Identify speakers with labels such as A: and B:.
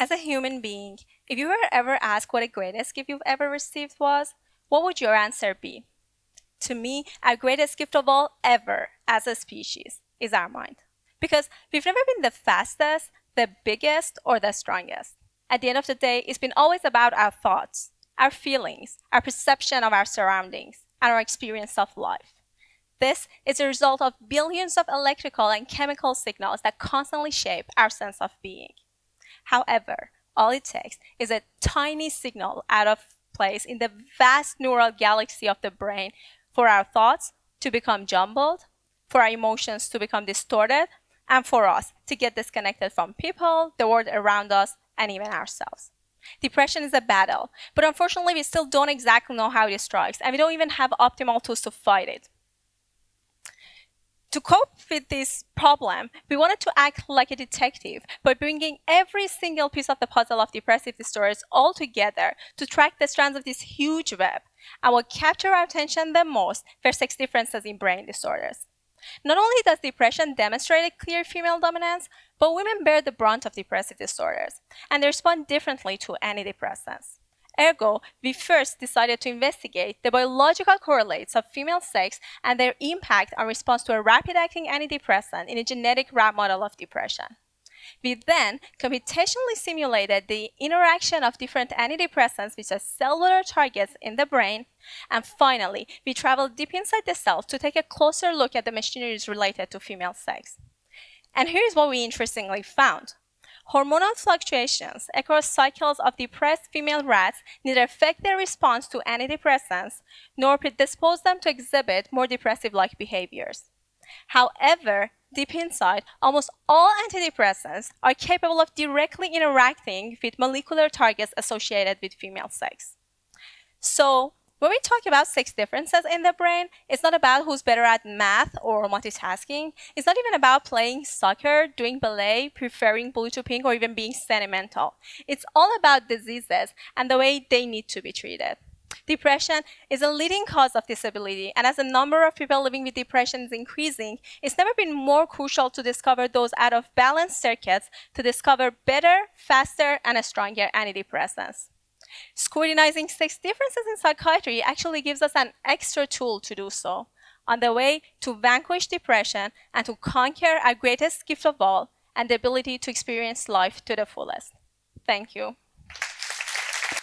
A: As a human being, if you were ever asked what the greatest gift you've ever received was, what would your answer be? To me, our greatest gift of all ever as a species is our mind. Because we've never been the fastest, the biggest, or the strongest. At the end of the day, it's been always about our thoughts, our feelings, our perception of our surroundings, and our experience of life. This is a result of billions of electrical and chemical signals that constantly shape our sense of being. However, all it takes is a tiny signal out of place in the vast neural galaxy of the brain for our thoughts to become jumbled, for our emotions to become distorted, and for us to get disconnected from people, the world around us, and even ourselves. Depression is a battle, but unfortunately we still don't exactly know how it strikes, and we don't even have optimal tools to fight it to cope with this problem, we wanted to act like a detective by bringing every single piece of the puzzle of depressive disorders all together to track the strands of this huge web and what capture our attention the most were sex differences in brain disorders. Not only does depression demonstrate a clear female dominance, but women bear the brunt of depressive disorders, and they respond differently to antidepressants. Ergo, we first decided to investigate the biological correlates of female sex and their impact on response to a rapid-acting antidepressant in a genetic rat model of depression. We then computationally simulated the interaction of different antidepressants with the cellular targets in the brain. And finally, we traveled deep inside the cells to take a closer look at the machineries related to female sex. And here's what we interestingly found. Hormonal fluctuations across cycles of depressed female rats neither affect their response to antidepressants nor predispose them to exhibit more depressive-like behaviors. However, deep inside, almost all antidepressants are capable of directly interacting with molecular targets associated with female sex. So, when we talk about sex differences in the brain, it's not about who's better at math or multitasking. It's not even about playing soccer, doing ballet, preferring blue to pink, or even being sentimental. It's all about diseases and the way they need to be treated. Depression is a leading cause of disability, and as the number of people living with depression is increasing, it's never been more crucial to discover those out of balance circuits to discover better, faster, and stronger antidepressants. Scrutinizing sex differences in psychiatry actually gives us an extra tool to do so on the way to vanquish depression and to conquer our greatest gift of all and the ability to experience life to the fullest. Thank you.